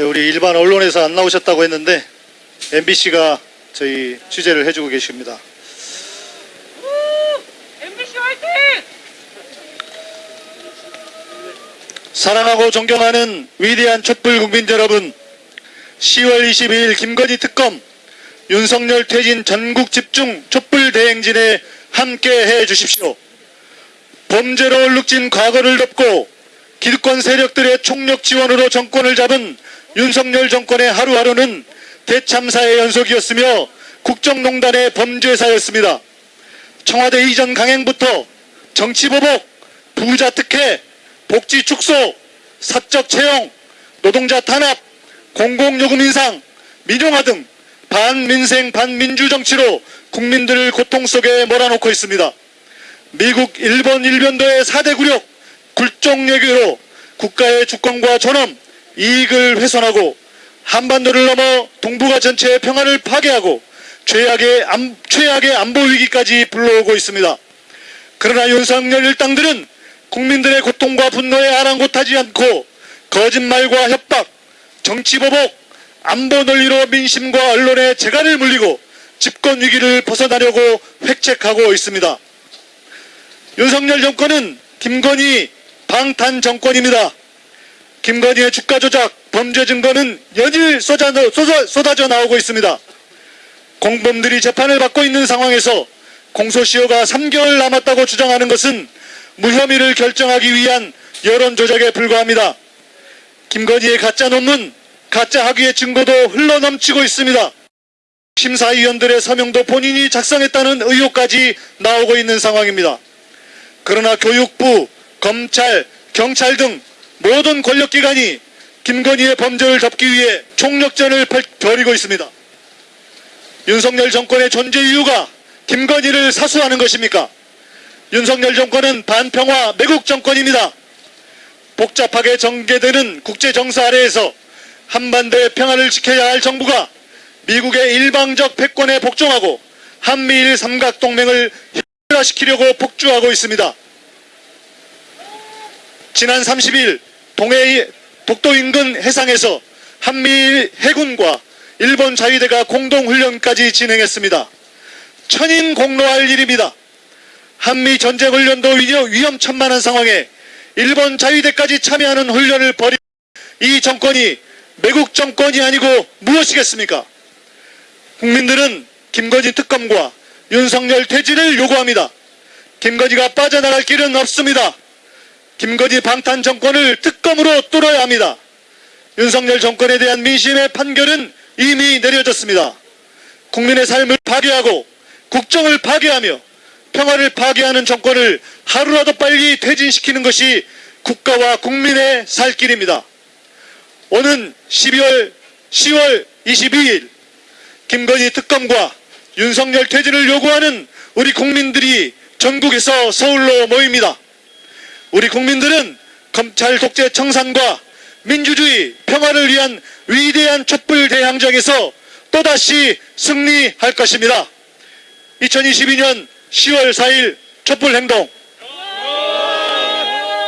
네, 우리 일반 언론에서 안 나오셨다고 했는데 MBC가 저희 취재를 해주고 계십니다. MBC 화이팅! 사랑하고 존경하는 위대한 촛불 국민 여러분, 10월 22일 김건희 특검 윤석열 퇴진 전국 집중 촛불 대행진에 함께 해 주십시오. 범죄로 얼룩진 과거를 덮고 기득권 세력들의 총력 지원으로 정권을 잡은 윤석열 정권의 하루하루는 대참사의 연속이었으며 국정농단의 범죄사였습니다. 청와대 이전 강행부터 정치보복, 부자 특혜, 복지 축소, 사적 채용, 노동자 탄압, 공공요금 인상, 민영화 등 반민생 반민주 정치로 국민들을 고통 속에 몰아넣고 있습니다. 미국, 일본, 일변도의 4대 굴욕, 굴종 외교로 국가의 주권과 존엄, 이익을 훼손하고 한반도를 넘어 동북아 전체의 평화를 파괴하고 최악의, 안, 최악의 안보 위기까지 불러오고 있습니다. 그러나 윤석열 일당들은 국민들의 고통과 분노에 아랑곳하지 않고 거짓말과 협박, 정치보복, 안보 논리로 민심과 언론의 재갈을 물리고 집권 위기를 벗어나려고 획책하고 있습니다. 윤석열 정권은 김건희 방탄 정권입니다. 김건희의 주가 조작, 범죄 증거는 연일 쏟아, 쏟아, 쏟아져 나오고 있습니다. 공범들이 재판을 받고 있는 상황에서 공소시효가 3개월 남았다고 주장하는 것은 무혐의를 결정하기 위한 여론 조작에 불과합니다. 김건희의 가짜 논문, 가짜 학위의 증거도 흘러넘치고 있습니다. 심사위원들의 서명도 본인이 작성했다는 의혹까지 나오고 있는 상황입니다. 그러나 교육부, 검찰, 경찰 등 모든 권력기관이 김건희의 범죄를 덮기 위해 총력전을 벌- 벌이고 있습니다. 윤석열 정권의 존재 이유가 김건희를 사수하는 것입니까? 윤석열 정권은 반평화 매국 정권입니다. 복잡하게 전개되는 국제 정사 아래에서 한반도의 평화를 지켜야 할 정부가 미국의 일방적 패권에 복종하고 한미일 삼각동맹을 혁화시키려고 폭주하고 있습니다. 지난 30일 동해 독도 인근 해상에서 한미일 해군과 일본 자위대가 공동훈련까지 진행했습니다. 천인 공로할 일입니다. 한미 전쟁 훈련도 위험- 위험천만한 상황에 일본 자위대까지 참여하는 훈련을 벌인 이 정권이 매국 정권이 아니고 무엇이겠습니까? 국민들은 김건희 특검과 윤석열 퇴진을 요구합니다. 김건희가 빠져나갈 길은 없습니다. 김건희 방탄 정권을 특검으로 뚫어야 합니다. 윤석열 정권에 대한 민심의 판결은 이미 내려졌습니다. 국민의 삶을 파괴하고 국정을 파괴하며 평화를 파괴하는 정권을 하루라도 빨리 퇴진시키는 것이 국가와 국민의 살 길입니다. 오는 12월 10월 22일 김건희 특검과 윤석열 퇴진을 요구하는 우리 국민들이 전국에서 서울로 모입니다. 우리 국민들은 검찰 독재 청산과 민주주의 평화를 위한 위대한 촛불 대항전에서 또다시 승리할 것입니다. 2022년 10월 4일 촛불 행동